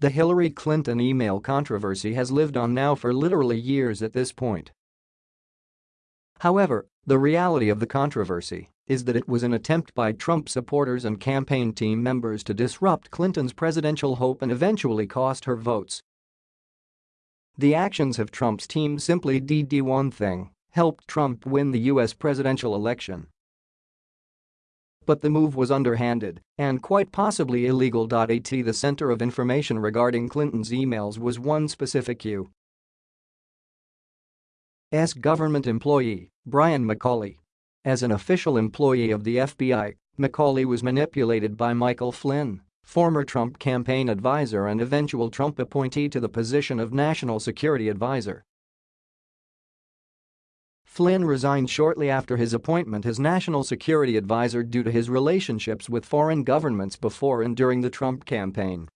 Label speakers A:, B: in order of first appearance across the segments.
A: The Hillary Clinton email controversy has lived on now for literally years at this point. However, the reality of the controversy is that it was an attempt by Trump supporters and campaign team members to disrupt Clinton's presidential hope and eventually cost her votes. The actions of Trump's team simply did one thing, helped Trump win the U.S. presidential election. But the move was underhanded and quite possibly illegal. At the center of information regarding Clinton's emails was one specific U.S. government employee, Brian McCauley. As an official employee of the FBI, McCauley was manipulated by Michael Flynn, former Trump campaign advisor and eventual Trump appointee to the position of National Security Advisor. Flynn resigned shortly after his appointment as national security advisor due to his relationships with foreign governments before and during the Trump campaign.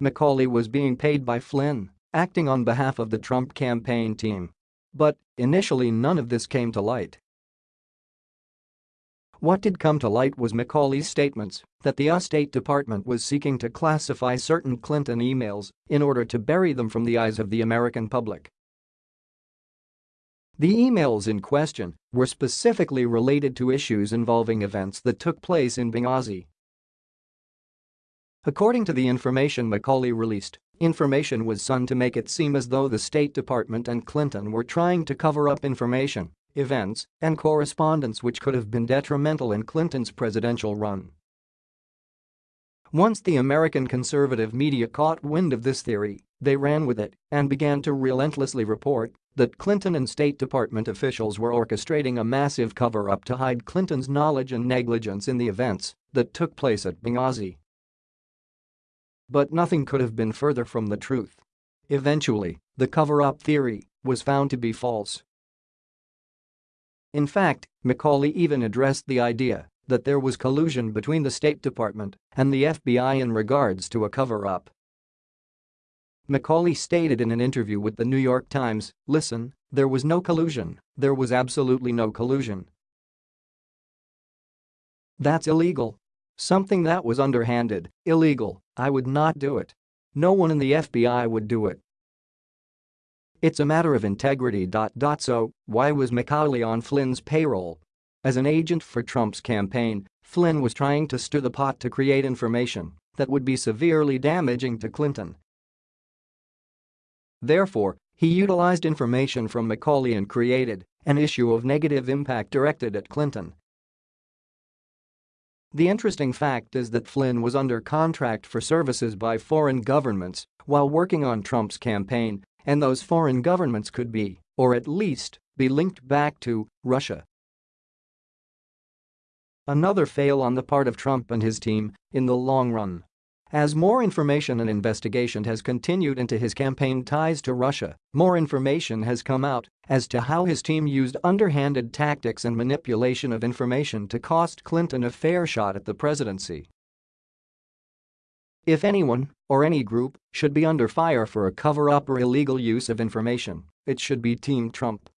A: McCauley was being paid by Flynn, acting on behalf of the Trump campaign team. But, initially none of this came to light. What did come to light was McCauley's statements that the US State Department was seeking to classify certain Clinton emails in order to bury them from the eyes of the American public. The emails in question were specifically related to issues involving events that took place in Benghazi. According to the information McCauley released, information was sought to make it seem as though the State Department and Clinton were trying to cover up information, events, and correspondence which could have been detrimental in Clinton's presidential run. Once the American conservative media caught wind of this theory, they ran with it and began to relentlessly report that Clinton and State Department officials were orchestrating a massive cover-up to hide Clinton's knowledge and negligence in the events that took place at Benghazi. But nothing could have been further from the truth. Eventually, the cover-up theory was found to be false. In fact, McCauley even addressed the idea that there was collusion between the State Department and the FBI in regards to a cover-up. McCauley stated in an interview with the New York Times, listen, there was no collusion, there was absolutely no collusion. That's illegal. Something that was underhanded, illegal, I would not do it. No one in the FBI would do it. It's a matter of integrity. So, why was McCauley on Flynn's payroll? As an agent for Trump's campaign, Flynn was trying to stir the pot to create information that would be severely damaging to Clinton Therefore, he utilized information from McCauley and created an issue of negative impact directed at Clinton. The interesting fact is that Flynn was under contract for services by foreign governments while working on Trump's campaign, and those foreign governments could be, or at least, be linked back to, Russia. Another fail on the part of Trump and his team in the long run. As more information and investigation has continued into his campaign ties to Russia, more information has come out as to how his team used underhanded tactics and manipulation of information to cost Clinton a fair shot at the presidency. If anyone, or any group, should be under fire for a cover-up or illegal use of information, it should be Team Trump.